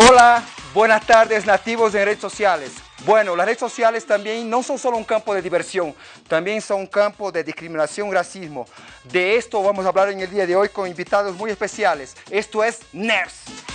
Hola, buenas tardes nativos en redes sociales. Bueno, las redes sociales también no son solo un campo de diversión, también son un campo de discriminación racismo. De esto vamos a hablar en el día de hoy con invitados muy especiales. Esto es NERS.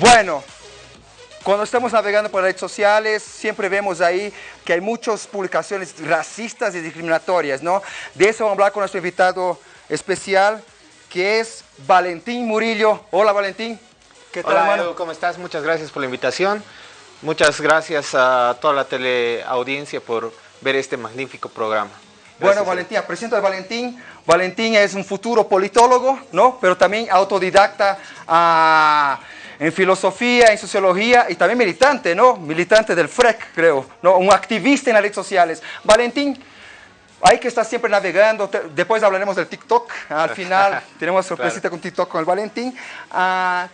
Bueno, cuando estamos navegando por redes sociales, siempre vemos ahí que hay muchas publicaciones racistas y discriminatorias, ¿no? De eso vamos a hablar con nuestro invitado especial, que es Valentín Murillo. Hola, Valentín. ¿Qué tal, Hola, hermano? ¿cómo estás? Muchas gracias por la invitación. Muchas gracias a toda la teleaudiencia por ver este magnífico programa. bueno, Valentín, presento a Valentín. Valentín es un futuro politólogo, ¿no? Pero también autodidacta. a en filosofía, en sociología y también militante, ¿no? Militante del FREC, creo, ¿no? Un activista en las redes sociales. Valentín, hay que estar siempre navegando, después hablaremos del TikTok, al final tenemos sorpresita con TikTok con el Valentín. Ah,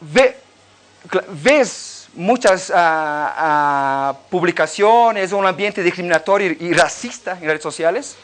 ¿Ves muchas ah, ah, publicaciones, un ambiente discriminatorio y racista en las redes sociales?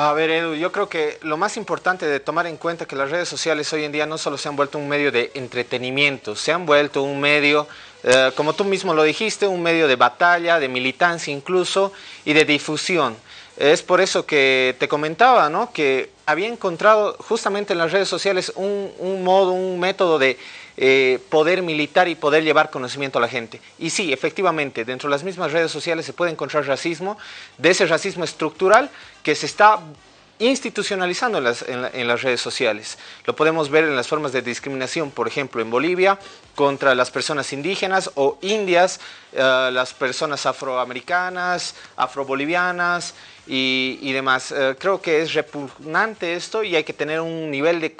A ver, Edu, yo creo que lo más importante de tomar en cuenta que las redes sociales hoy en día no solo se han vuelto un medio de entretenimiento, se han vuelto un medio, eh, como tú mismo lo dijiste, un medio de batalla, de militancia incluso y de difusión. Es por eso que te comentaba, ¿no? Que había encontrado justamente en las redes sociales un modo, un método de eh, poder militar y poder llevar conocimiento a la gente. Y sí, efectivamente, dentro de las mismas redes sociales se puede encontrar racismo, de ese racismo estructural que se está institucionalizando en las, redes sociales. Lo podemos ver en las formas de discriminación, por ejemplo, en Bolivia, contra las personas indígenas o indias, eh, las personas afroamericanas, afrobolivianas y, demás. Eh, creo que es repugnante esto y hay que tener un nivel de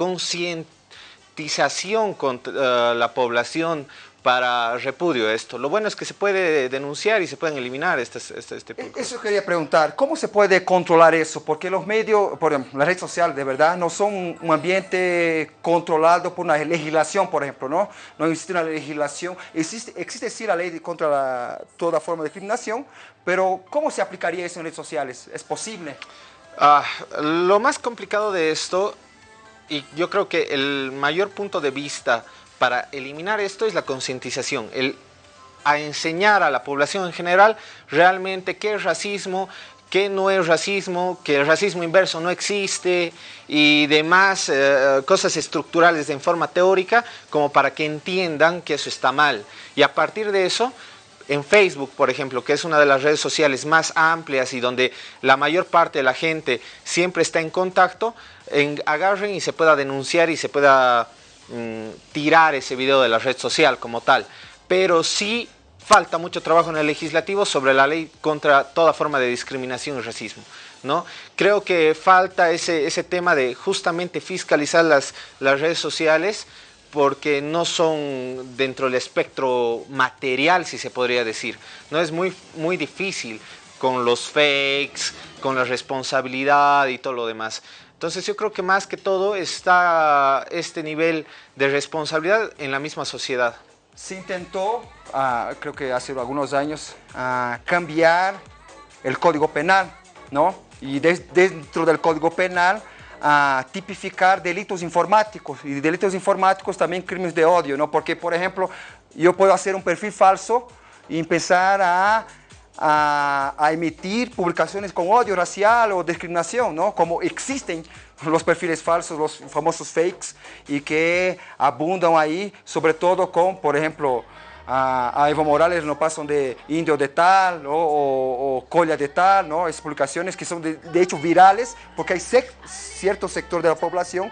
consciente con eh, la población para repudio esto. Lo bueno es que se puede denunciar y se pueden eliminar este, este, este e, Eso quería preguntar, ¿cómo se puede controlar eso? Porque los medios, por ejemplo, la red social de verdad no son un ambiente controlado por una legislación, por ejemplo, ¿no? No existe una legislación, existe, existe sí la ley contra toda forma de discriminación, pero ¿cómo se aplicaría eso en redes sociales? ¿Es posible? Ah, lo más complicado de esto y yo creo que el mayor punto de vista para eliminar esto es la concientización, el a enseñar a la población en general realmente qué es racismo, qué no es racismo, que el racismo inverso no existe y demás eh, cosas estructurales en forma teórica como para que entiendan que eso está mal. Y a partir de eso, en Facebook, por ejemplo, que es una de las redes sociales más amplias y donde la mayor parte de la gente siempre está en contacto, en, agarren y se pueda denunciar y se pueda mm, tirar ese video de la red social como tal. Pero sí falta mucho trabajo en el legislativo sobre la ley contra toda forma de discriminación y racismo. ¿no? Creo que falta ese, ese tema de justamente fiscalizar las, las redes sociales porque no son dentro del espectro material, si se podría decir. No es muy, muy difícil con los fakes, con la responsabilidad y todo lo demás. Entonces yo creo que más que todo está este nivel de responsabilidad en la misma sociedad. Se intentó, ah, creo que hace algunos años, ah, cambiar el Código Penal, ¿no? Y dentro del Código Penal a tipificar delitos informáticos y delitos informáticos también crímenes de odio, ¿no? Porque, por ejemplo, yo puedo hacer un perfil falso y empezar a a, emitir publicaciones con odio racial o discriminación, ¿no? Como existen los perfiles falsos, los famosos fakes, y que abundan ahí, sobre todo con, por ejemplo, a, Evo Morales no pasan de indio de tal o, colla de tal, ¿no? Es publicaciones que son de, hecho virales, porque hay cierto sector de la población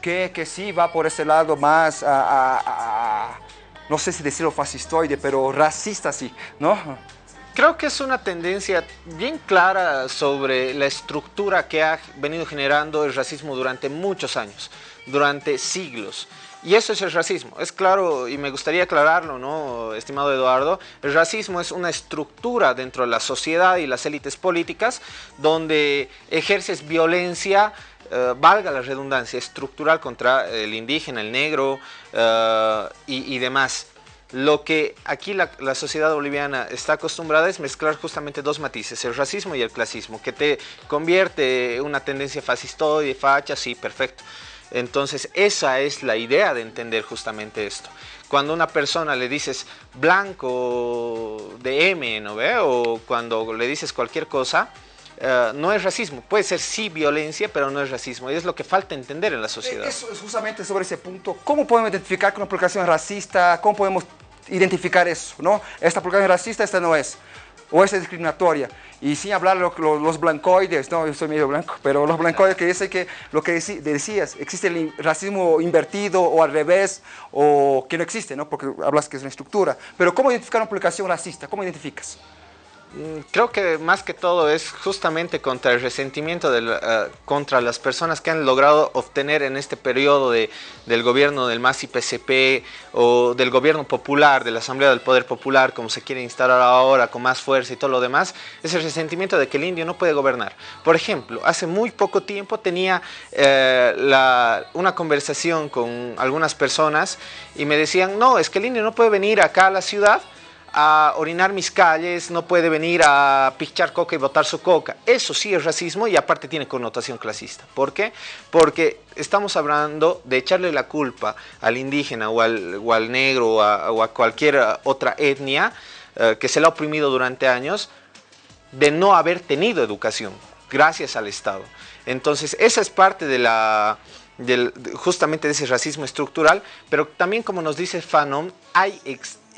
que, que sí va por ese lado más, no sé si decirlo fascistoide, pero racista sí, ¿no? creo que es una tendencia bien clara sobre la estructura que ha venido generando el racismo durante muchos años, durante siglos. Y eso es el racismo. Es claro, y me gustaría aclararlo, ¿no, estimado Eduardo? El racismo es una estructura dentro de la sociedad y las élites políticas donde ejerces violencia, eh, valga la redundancia, estructural contra el indígena, el negro eh, y, demás. Lo que aquí la, sociedad boliviana está acostumbrada es mezclar justamente dos matices, el racismo y el clasismo, que te convierte una tendencia fascistoide, facha, sí, perfecto. Entonces esa es la idea de entender justamente esto. Cuando una persona le dices blanco de M, ¿no ve? O cuando le dices cualquier cosa, eh, no es racismo. Puede ser sí violencia, pero no es racismo. Y es lo que falta entender en la sociedad. Eso es justamente sobre ese punto. ¿Cómo podemos identificar que una publicación es racista? ¿Cómo podemos identificar eso? ¿no? Esta publicación es racista, esta no es o es discriminatoria. Y sin hablar de los blancoides, no, yo soy medio blanco, pero los blancoides que dicen que lo que decías, existe el racismo invertido o al revés, o que no existe, ¿no? porque hablas que es una estructura. Pero ¿cómo identificar una publicación racista? ¿Cómo identificas? Mm, creo que más que todo es justamente contra el resentimiento eh, contra las personas que han logrado obtener en este periodo de, del gobierno del MAS PCP o del gobierno popular, de la Asamblea del Poder Popular, como se quiere instalar ahora con más fuerza y todo lo demás, es el resentimiento de que el indio no puede gobernar. Por ejemplo, hace muy poco tiempo tenía eh, una conversación con algunas personas y me decían, no, es que el indio no puede venir acá a la ciudad a orinar mis calles, no puede venir a pichar coca y botar su coca. Eso sí es racismo y aparte tiene connotación clasista. ¿Por qué? Porque estamos hablando de echarle la culpa al indígena o al, negro o a, cualquier otra etnia eh, que se le ha oprimido durante años de no haber tenido educación gracias al Estado. Entonces, esa es parte de la, justamente de ese racismo estructural, pero también como nos dice Fanon, hay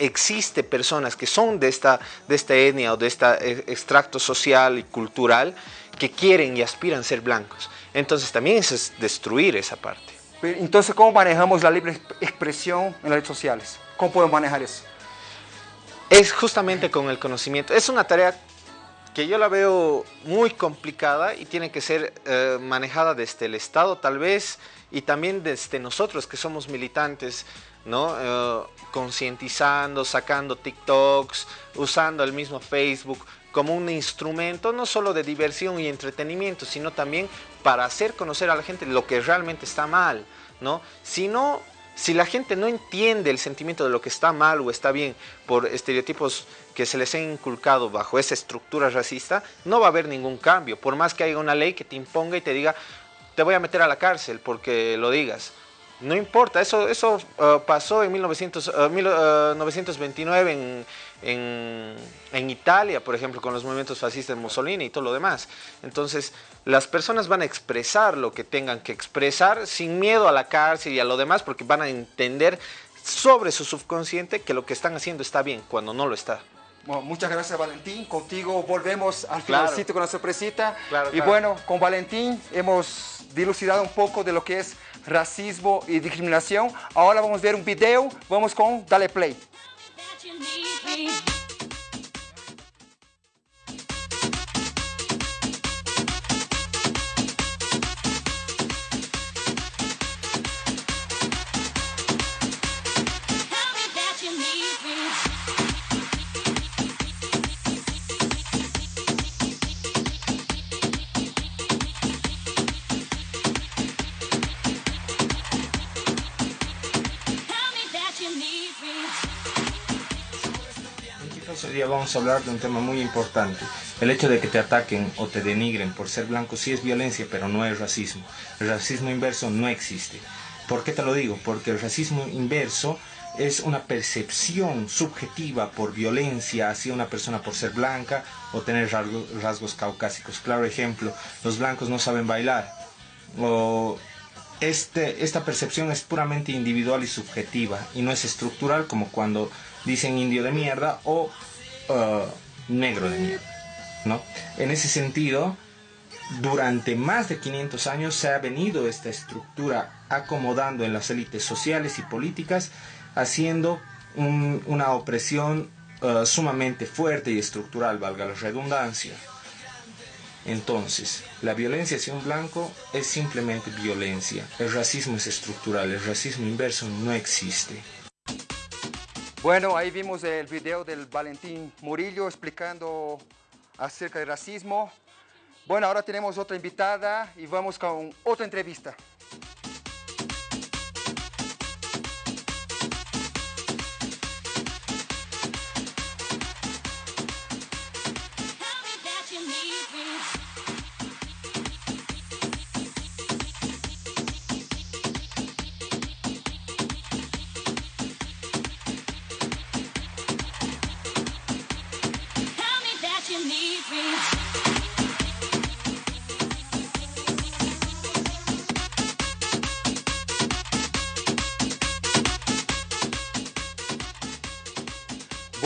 existe personas que son de esta, de esta etnia o de este extracto social y cultural que quieren y aspiran a ser blancos. Entonces también es destruir esa parte. Entonces, ¿cómo manejamos la libre expresión en las redes sociales? ¿Cómo podemos manejar eso? Es justamente con el conocimiento. Es una tarea que yo la veo muy complicada y tiene que ser eh, manejada desde el Estado tal vez y también desde nosotros que somos militantes ¿no? Eh, concientizando, sacando TikToks, usando el mismo Facebook como un instrumento no solo de diversión y entretenimiento, sino también para hacer conocer a la gente lo que realmente está mal, ¿no? Si si la gente no entiende el sentimiento de lo que está mal o está bien por estereotipos que se les ha inculcado bajo esa estructura racista, no va a haber ningún cambio, por más que haya una ley que te imponga y te diga, te voy a meter a la cárcel porque lo digas. No importa, eso, eso uh, pasó en 1900, 1929 uh, uh, en, en, Italia, por ejemplo, con los movimientos fascistas de Mussolini y todo lo demás. Entonces, las personas van a expresar lo que tengan que expresar sin miedo a la cárcel y a lo demás, porque van a entender sobre su subconsciente que lo que están haciendo está bien cuando no lo está. Bueno, muchas gracias Valentín, contigo volvemos al finalcito con la sorpresita. y bueno, con Valentín hemos dilucidado un poco de lo que es racismo y discriminación. Ahora vamos a ver un video, vamos con Dale Play. Vamos a hablar de un tema muy importante. El hecho de que te ataquen o te denigren por ser blanco sí es violencia, pero no es racismo. El racismo inverso no existe. ¿Por qué te lo digo? Porque el racismo inverso es una percepción subjetiva por violencia hacia una persona por ser blanca o tener rasgos, caucásicos. Claro ejemplo, los blancos no saben bailar. O este, esta percepción es puramente individual y subjetiva y no es estructural como cuando dicen indio de mierda o Uh, negro de mierda. ¿no? En ese sentido, durante más de 500 años se ha venido esta estructura acomodando en las élites sociales y políticas, haciendo una opresión eh, sumamente fuerte y estructural, valga la redundancia. Entonces, la violencia hacia un blanco es simplemente violencia. El racismo es estructural, el racismo inverso no existe. Bueno, ahí vimos el video del Valentín Murillo explicando acerca del racismo. Bueno, ahora tenemos otra invitada y vamos con otra entrevista.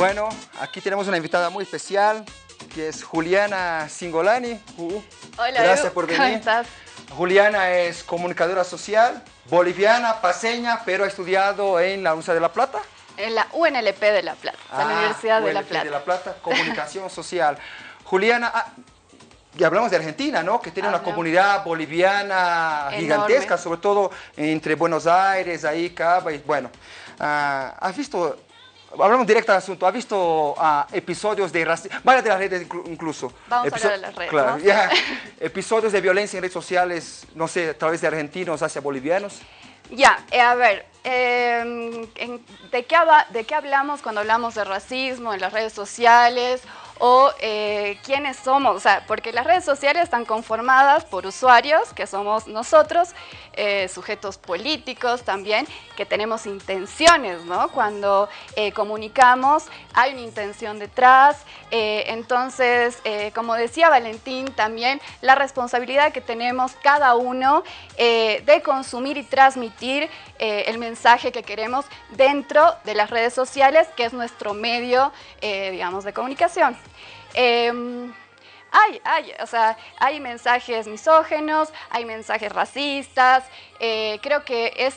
Bueno, aquí tenemos una invitada muy especial, que es Juliana Singolani. Hola, Gracias por venir. ¿Cómo estás? Juliana es comunicadora social, boliviana, paseña, pero ha estudiado en la Universidad de La Plata. En la UNLP de La Plata, la Ah, Universidad de La UNLP Plata. de La Plata, comunicación social. Juliana, ah, y hablamos de Argentina, ¿no? Que tiene una comunidad boliviana Enorme. gigantesca, sobre todo entre Buenos Aires, ahí, Cava, y bueno. ah, ¿Has visto, hablamos directo al asunto, ¿has visto ah, episodios de racismo, varias de las redes inclu- incluso? Vamos a hablar de las redes, Claro, ¿no? episodios de violencia en redes sociales, no sé, a través de argentinos hacia bolivianos. Ya, eh, a ver, eh, en- ¿de, qué ¿de qué hablamos cuando hablamos de racismo en las redes sociales? O eh, quiénes somos, o sea, porque las redes sociales están conformadas por usuarios, que somos nosotros, eh, sujetos políticos también, que tenemos intenciones, ¿no? Cuando eh, comunicamos, hay una intención detrás. Eh, entonces, eh, como decía Valentín, también la responsabilidad que tenemos cada uno eh, de consumir y transmitir el mensaje que queremos dentro de las redes sociales, que es nuestro medio, digamos, de comunicación. Em, hay, hay, o sea, hay mensajes misógenos, hay mensajes racistas. creo que es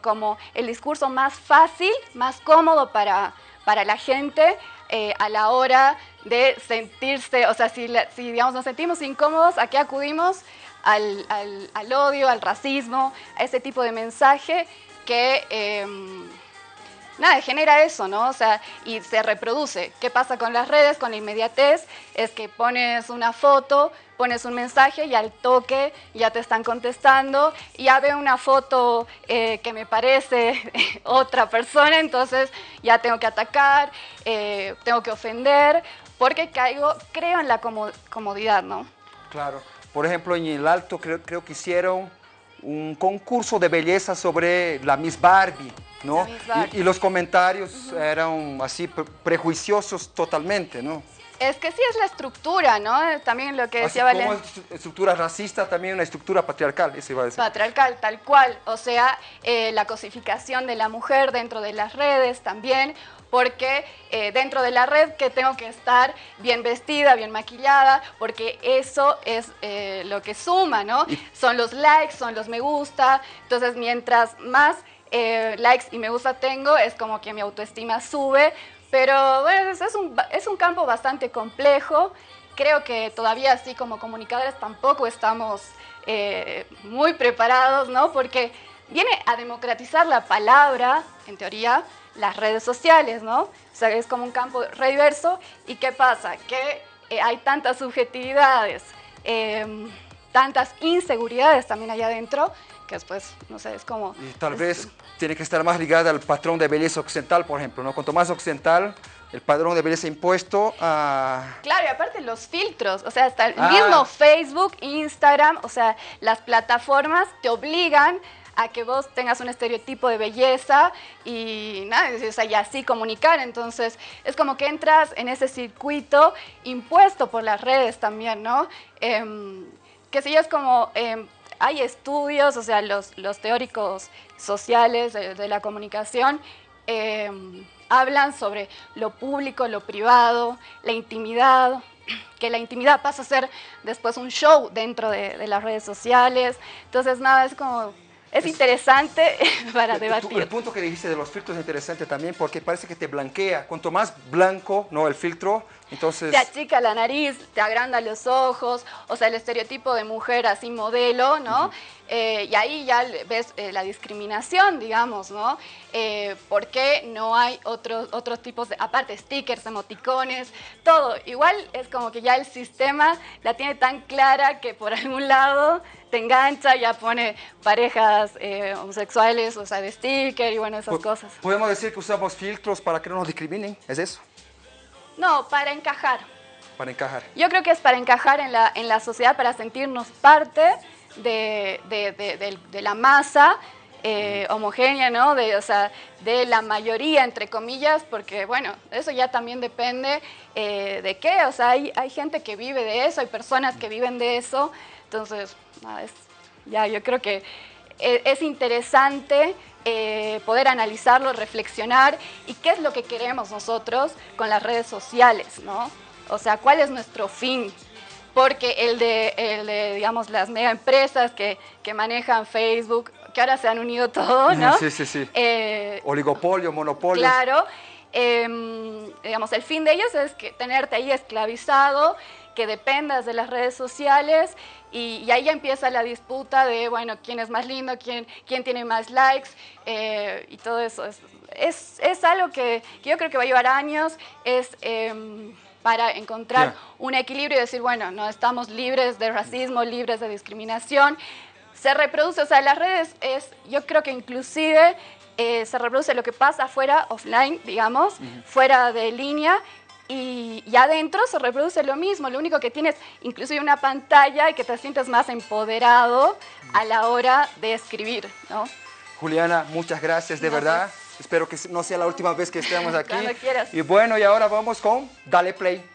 como el discurso más fácil, más cómodo para, para la gente eh, a la hora de sentirse, o sea, si, si digamos, nos sentimos incómodos, ¿a qué acudimos? Al, al- al odio, al racismo, a ese tipo de mensaje que... em, nada, genera eso, ¿no? O sea, y se reproduce. ¿Qué pasa con las redes, con la inmediatez? Es que pones una foto, pones un mensaje y al toque ya te están contestando, ya veo una foto eh, que me parece otra persona, entonces ya tengo que atacar, eh, tengo que ofender, porque caigo, creo en la como- comodidad, ¿no? Claro. Por ejemplo, en el Alto creo, creo que hicieron un concurso de belleza sobre la Miss Barbie, ¿no? Miss Barbie. Y, y los comentarios eran así pre- prejuiciosos totalmente, ¿no? Es que sí es la estructura, ¿no? También lo que Así decía como Valen. es estructura racista, también una estructura patriarcal, eso iba a decir. Patriarcal, tal cual. O sea, eh, la cosificación de la mujer dentro de las redes también, porque eh, dentro de la red que tengo que estar bien vestida, bien maquillada, porque eso es eh, lo que suma, ¿no? Y- Son los likes, son los me gusta. Entonces, mientras más likes y me gusta tengo, es como que mi autoestima sube. Pero bueno, es, un, es un campo bastante complejo. Creo que todavía así como comunicadores tampoco estamos eh, muy preparados, ¿no? Porque viene a democratizar la palabra, en teoría, las redes sociales, ¿no? O sea, es como un campo re diverso. ¿Y qué pasa? Que eh, hay tantas subjetividades, em, tantas inseguridades también allá adentro, que después, no sé, es como... Y tal es- vez tiene que estar más ligada al patrón de belleza occidental, por ejemplo, ¿no? Cuanto más occidental, el patrón de belleza impuesto a... Claro, y aparte los filtros, o sea, hasta el Ah. mismo Facebook, Instagram, o sea, las plataformas te obligan a que vos tengas un estereotipo de belleza y nada, o sea, y así comunicar. Entonces, es como que entras en ese circuito impuesto por las redes también, ¿no? Em, que sí es como, em, hay estudios, o sea, los, los teóricos sociales de, de la comunicación em, hablan sobre lo público, lo privado, la intimidad, que la intimidad pasa a ser después un show dentro de, de las redes sociales. Entonces, nada, es como, es interesante para debatir. el punto que dijiste de los filtros es interesante también porque parece que te blanquea. Cuanto más blanco no el filtro, entonces... Te achica la nariz, te agranda los ojos, o sea, el estereotipo de mujer así modelo, ¿no? Eh, y ahí ya ves eh, la discriminación, digamos, ¿no? Eh, ¿Por qué no hay otros, otros tipos de, aparte, stickers, emoticones, todo? Igual es como que ya el sistema la tiene tan clara que por algún lado te engancha, ya pone parejas homosexuales, o sea, de sticker y bueno, esas cosas. ¿Podemos decir que usamos filtros para que no nos discriminen? ¿Es eso? No, para encajar. Para encajar. Yo creo que es para encajar en la, en la sociedad, para sentirnos parte de, de, la masa eh, homogénea, ¿no? De, o sea, de la mayoría, entre comillas, porque, bueno, eso ya también depende eh, de qué, o sea, hay, hay, gente que vive de eso, hay personas que viven de eso, entonces, es, ya, yo creo que e, es, interesante eh, poder analizarlo, reflexionar y qué es lo que queremos nosotros con las redes sociales, ¿no? O sea, ¿cuál es nuestro fin? porque el de, el de digamos, las mega empresas que, que, manejan Facebook, que ahora se han unido todos, ¿no? Sí, sí, sí. Eh, Oligopolio, monopolio. Claro. Em, digamos, el fin de ellos es que tenerte ahí esclavizado, que dependas de las redes sociales y, ahí ya empieza la disputa de, bueno, quién es más lindo, quién, quién tiene más likes eh, y todo eso. Es, es, es algo que, que, yo creo que va a llevar años, es... Eh, para encontrar un equilibrio y decir, bueno, no estamos libres de racismo, libres de discriminación. Se reproduce, o sea, las redes es, yo creo que inclusive eh, se reproduce lo que pasa fuera, offline, digamos, fuera de línea, y, y, adentro se reproduce lo mismo, lo único que tienes inclusive una pantalla y que te sientes más empoderado a la hora de escribir, ¿no? Juliana, muchas gracias, de verdad. Espero que no sea la última vez que estemos aquí. Cuando quieras. Y bueno, y ahora vamos con Dale Play.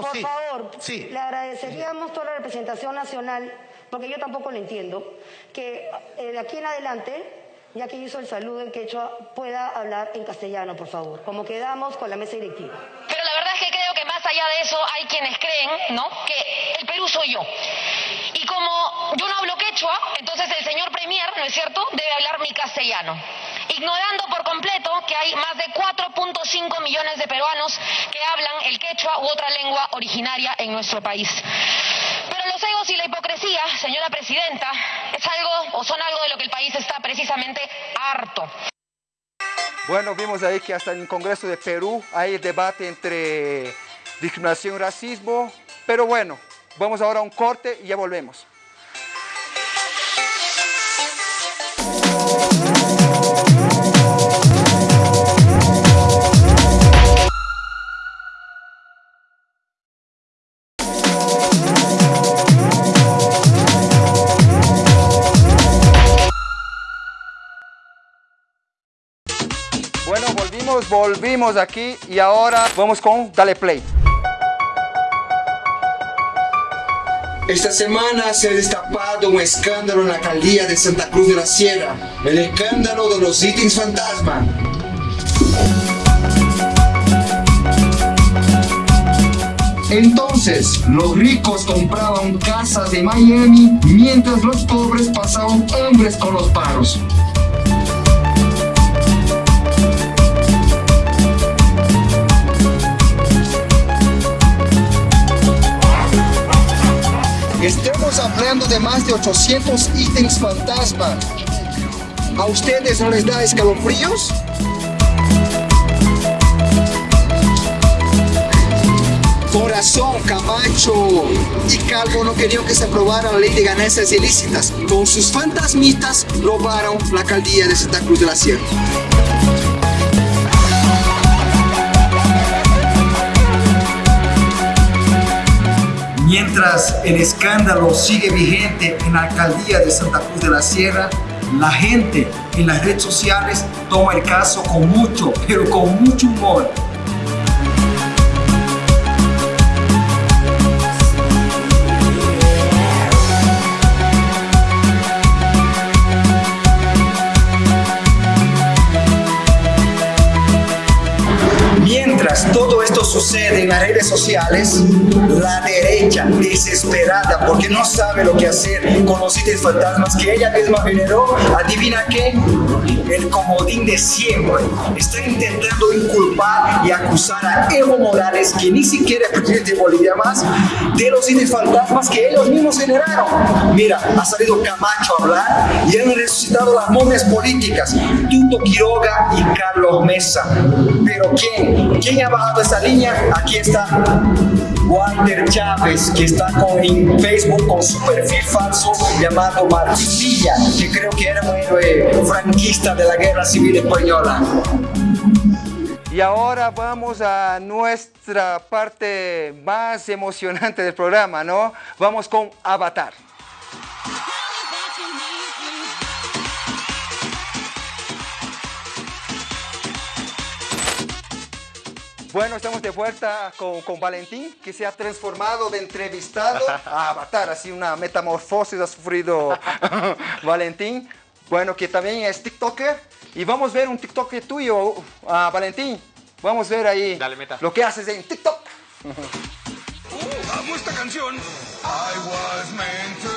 Por sí. favor, sí. le agradeceríamos toda la representación nacional, porque yo tampoco lo entiendo, que eh, de aquí en adelante ya que hizo el saludo en quechua, pueda hablar en castellano, por favor, como quedamos con la mesa directiva. Pero la verdad es que creo que más allá de eso hay quienes creen, ¿no?, que el Perú soy yo. Y como yo no hablo quechua, entonces el señor Premier, ¿no es cierto?, debe hablar mi castellano. Ignorando por completo que hay más de 4.5 millones de peruanos que hablan el quechua u otra lengua originaria en nuestro país. Pero los egos y la hipocresía, señora presidenta, es algo o son algo de lo que el país está precisamente harto. Bueno, vimos ahí que hasta en el Congreso de Perú hay debate entre discriminación y racismo, pero bueno, vamos ahora a un corte y ya volvemos. Volvimos aquí y ahora vamos con Dale Play. Esta semana se ha destapado un escándalo en la alcaldía de Santa Cruz de la Sierra, el escándalo de los ítems fantasma. Entonces, los ricos compraban casas de Miami, mientras los pobres pasaban hombres con los paros. Estamos hablando de más de 800 ítems fantasma. ¿A ustedes no les da escalofríos? Corazón, Camacho y Calvo no querían que se aprobara la ley de ganancias ilícitas. Con sus fantasmitas robaron la alcaldía de Santa Cruz de la Sierra. Mientras el escándalo sigue vigente en la alcaldía de Santa Cruz de la Sierra, la gente en las redes sociales toma el caso con mucho, pero con mucho humor. Sucede en las redes sociales, la derecha desesperada porque no sabe lo que hacer con los sitios fantasmas que ella misma generó, adivina qué, el comodín de siempre. Está intentando inculpar y acusar a Evo Morales, que ni siquiera es presidente de Bolivia más, de los sitios fantasmas que ellos mismos generaron. Mira, ha salido Camacho a hablar y han resucitado las momias políticas, Tuto Quiroga y Carlos Mesa. Pero ¿quién? ¿Quién ha bajado esa línea? Aquí está Walter Chávez, que está con, en Facebook con su perfil falso llamado Martilla, que creo que era un héroe franquista de la Guerra Civil Española. Y ahora vamos a nuestra parte más emocionante del programa, ¿no? Vamos con Avatar. Bueno, estamos de vuelta con, con, Valentín, que se ha transformado de entrevistado a avatar, así una metamorfosis ha sufrido Valentín. Bueno, que también es TikToker. Y vamos a ver un TikTok tuyo, uh, Valentín. Vamos a ver ahí Dale, meta. lo que haces en TikTok. Uh, amo esta canción. I was meant to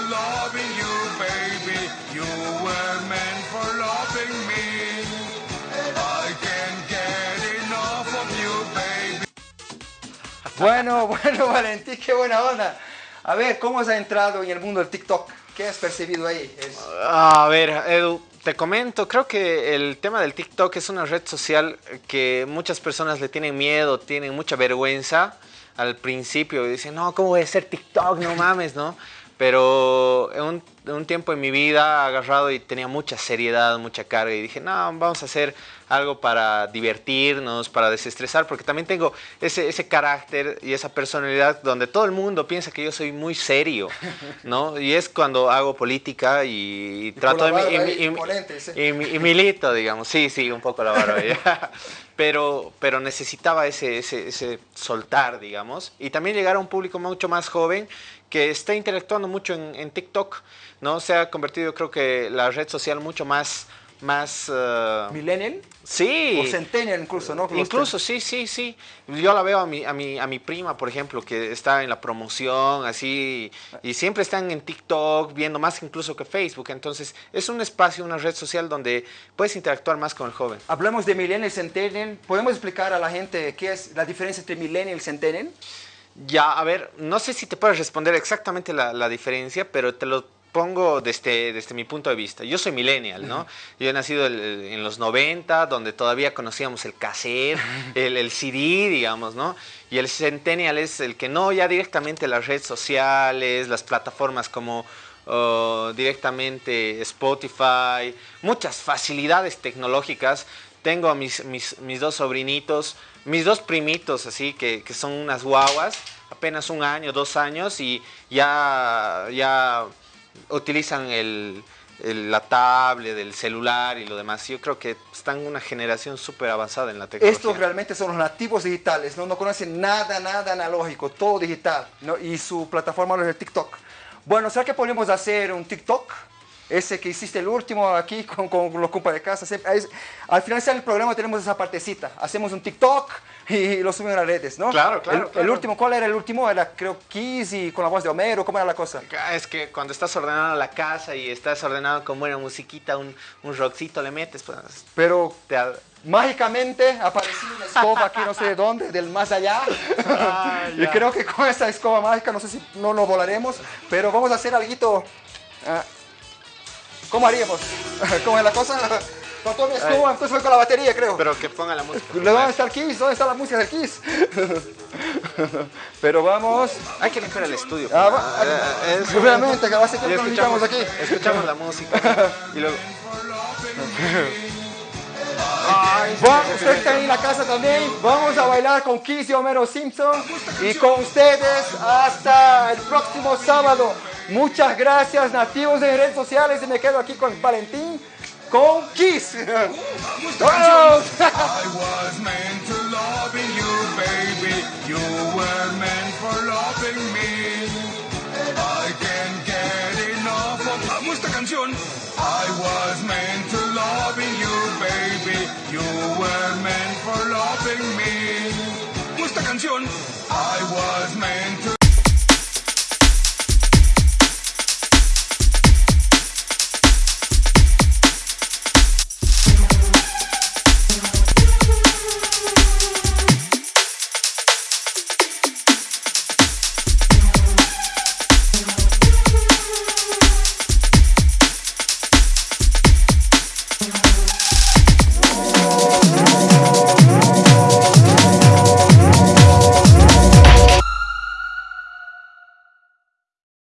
Bueno, bueno, Valentín, qué buena onda. A ver, ¿cómo has entrado en el mundo del TikTok? ¿Qué has percibido ahí? A ver, Edu, te comento, creo que el tema del TikTok es una red social que muchas personas le tienen miedo, tienen mucha vergüenza al principio. y Dicen, no, ¿cómo voy a hacer TikTok? No mames, ¿no? Pero un, un tiempo en mi vida agarrado y tenía mucha seriedad, mucha carga y dije, no, vamos a hacer algo para divertirnos, para desestresar, porque también tengo ese, ese carácter y esa personalidad donde todo el mundo piensa que yo soy muy serio, ¿no? Y es cuando hago política y, Y trato de... y y y, mi- y milito, digamos, sí, sí, un poco la barba ya. Pero, pero necesitaba ese, ese, ese soltar, digamos, y también llegar a un público mucho más joven que está interactuando mucho en, en TikTok, ¿no? Se ha convertido, creo que, la red social mucho más, más, eh, ¿Millennial? sí. O Centennial incluso, ¿no? Los Incluso, sí, sí, sí. Yo la veo a mi, a mi, a mi prima, por ejemplo, que está en la promoción, así, y siempre están en TikTok, viendo más incluso que Facebook. Entonces, es un espacio, una red social donde puedes interactuar más con el joven. Hablamos de Millennial y Centennial. ¿Podemos explicar a la gente qué es la diferencia entre Millennial y Centennial? Ya, a ver, no sé si te puedo responder exactamente la, la diferencia, pero te lo pongo desde, desde mi punto de vista. Yo soy millennial, ¿no? Yo he nacido el- en los 90, donde todavía conocíamos el cassette, el, el CD, digamos, ¿no? Y el centennial es el que no, ya directamente las redes sociales, las plataformas como oh, directamente Spotify, muchas facilidades tecnológicas. Tengo a mis, mis, mis dos sobrinitos, mis dos primitos, así, que, que son unas guaguas, apenas un año, dos años, y ya, ya utilizan el, la tablet, el celular y lo demás. Yo creo que están una generación súper avanzada en la tecnología. Estos realmente son los nativos digitales, ¿no? no conocen nada, nada analógico, todo digital. ¿no? Y su plataforma es el TikTok. Bueno, ¿será que podemos hacer un TikTok? Ese que hiciste el último aquí con, con los compas de casa. Al finalizar el programa tenemos esa partecita. Hacemos un TikTok y lo subimos a las redes, ¿no? Claro, claro, El, último, ¿cuál era el último? Era creo Kiss y con la voz de Homero, ¿cómo era la cosa? Ah, Es que cuando estás ordenando la casa y estás ordenando con buena musiquita, un, un rockcito le metes, pues Pero te mágicamente apareció una escoba aquí no sé de dónde, del más allá. Ah, y creo que con esta escoba mágica no sé si no nos volaremos, pero vamos a hacer algo. ¿Cómo haríamos? ¿Cómo es la cosa? Mi escoba, entonces fue con la batería, creo. Pero que ponga la música. ¿Dónde está el Kiss? ¿Dónde está la música del Kiss? pero vamos. Hay que limpiar el estudio. Ah, va- eh, es- Obviamente, que va a ser que limpiamos aquí. Escuchamos la música. y luego. Vamos, usted está en la casa también. Vamos a bailar con Kiss y Homero Simpson. Y con ustedes hasta el próximo sábado. Muchas gracias, nativos de redes sociales. Y me quedo aquí con Valentín, con Kiss. ¡Vamos! I was meant to loving you, baby. You were meant for loving